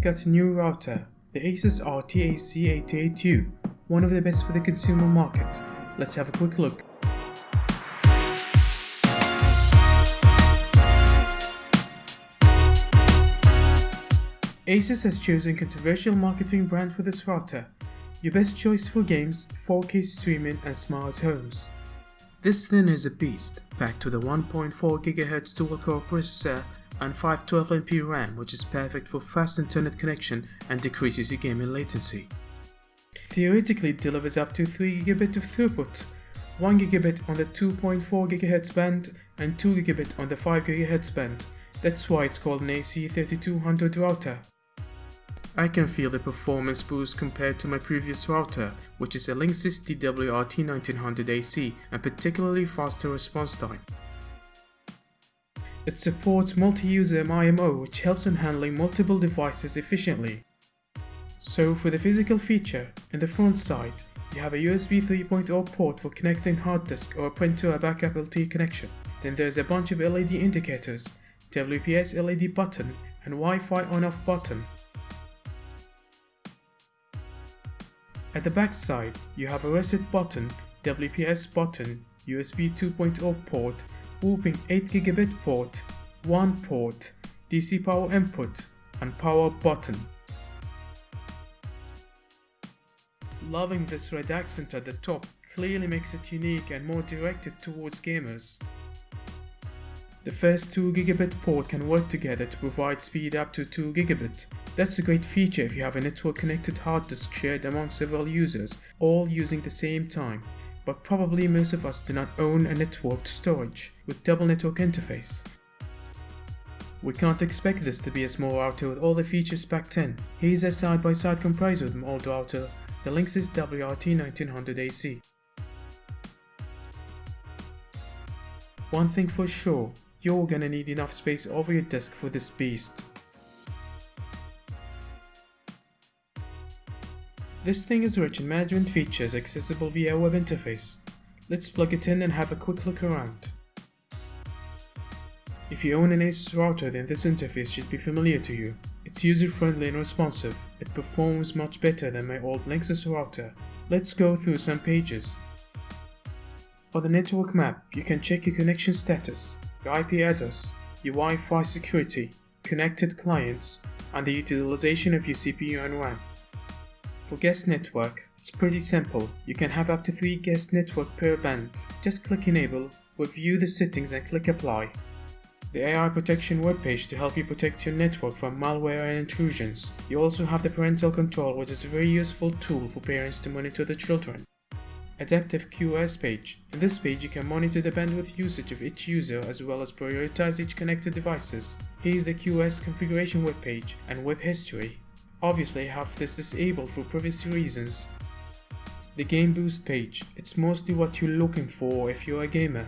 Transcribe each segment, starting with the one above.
got a new router, the Asus RT-AC88U, one of the best for the consumer market. Let's have a quick look. Asus has chosen controversial marketing brand for this router, your best choice for games, 4K streaming and smart homes. This thing is a beast, packed with a 1.4GHz dual-core processor and 512MB RAM which is perfect for fast internet connection and decreases your gaming latency. Theoretically it delivers up to 3GB of throughput, 1GB on the 2.4GHz band and 2GB on the 5GHz band, that's why it's called an AC3200 router. I can feel the performance boost compared to my previous router, which is a Linksys DWRT1900AC and particularly faster response time. It supports multi-user MIMO which helps in handling multiple devices efficiently. So for the physical feature, in the front side, you have a USB 3.0 port for connecting hard disk or a printer or backup LTE connection. Then there's a bunch of LED indicators, WPS LED button and Wi-Fi on-off button At the back side, you have a reset button, WPS button, USB 2.0 port, whooping 8 gigabit port, 1 port, DC power input, and power button. Loving this red accent at the top clearly makes it unique and more directed towards gamers. The first 2 gigabit port can work together to provide speed up to 2 gigabit. that's a great feature if you have a network connected hard disk shared among several users, all using the same time. But probably most of us do not own a networked storage with double network interface. We can't expect this to be a small router with all the features packed in. Here's a side-by-side -side comparison with an old router, the Linksys WRT1900AC. One thing for sure, you're gonna need enough space over your desk for this beast. This thing is rich in management features accessible via web interface. Let's plug it in and have a quick look around. If you own an Asus router then this interface should be familiar to you. It's user-friendly and responsive. It performs much better than my old Linksys router. Let's go through some pages. On the network map, you can check your connection status, your IP address, your Wi-Fi security, connected clients, and the utilization of your CPU and RAM. For guest network, it's pretty simple. You can have up to 3 guest network per band. Just click enable, review the settings and click apply. The AI protection webpage to help you protect your network from malware and intrusions. You also have the parental control which is a very useful tool for parents to monitor the children. Adaptive QoS page. In this page you can monitor the bandwidth usage of each user as well as prioritize each connected devices. Here is the QoS configuration webpage and web history. Obviously I have this disabled for privacy reasons. The game boost page, it's mostly what you're looking for if you're a gamer.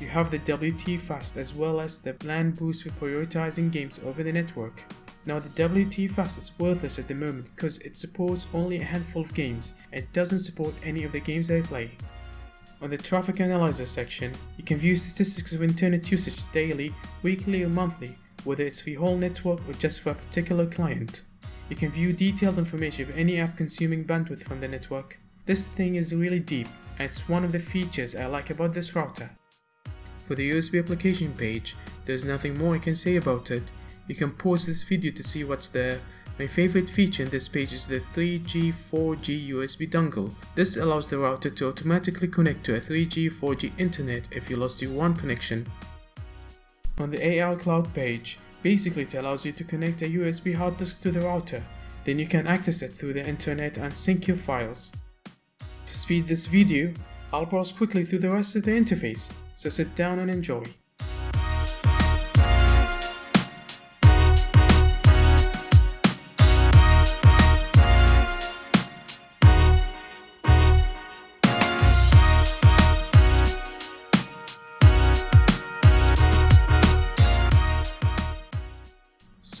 You have the WT Fast as well as the LAN boost for prioritizing games over the network. Now the WT Fast is worthless at the moment because it supports only a handful of games and doesn't support any of the games I play. On the traffic analyzer section, you can view statistics of internet usage daily, weekly or monthly, whether it's for your whole network or just for a particular client. You can view detailed information of any app consuming bandwidth from the network. This thing is really deep and it's one of the features I like about this router. For the USB application page, there's nothing more I can say about it. You can pause this video to see what's there. My favorite feature in this page is the 3G 4G USB dongle. This allows the router to automatically connect to a 3G 4G internet if you lost your WAN connection. On the AI Cloud page, Basically it allows you to connect a USB hard disk to the router, then you can access it through the internet and sync your files. To speed this video, I'll browse quickly through the rest of the interface, so sit down and enjoy.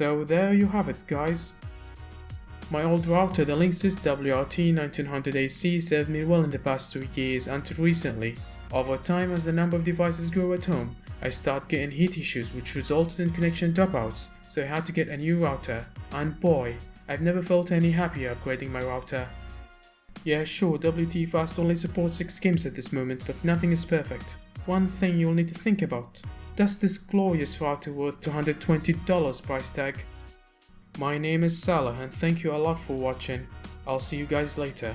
So there you have it guys. My old router, the Linksys WRT1900AC served me well in the past 2 years until recently. Over time as the number of devices grew at home, I started getting heat issues which resulted in connection dropouts, so I had to get a new router, and boy, I've never felt any happier upgrading my router. Yeah, sure, WT Fast only supports 6 games at this moment, but nothing is perfect. One thing you'll need to think about. Does this glorious router worth $220 price tag? My name is Salah and thank you a lot for watching. I'll see you guys later.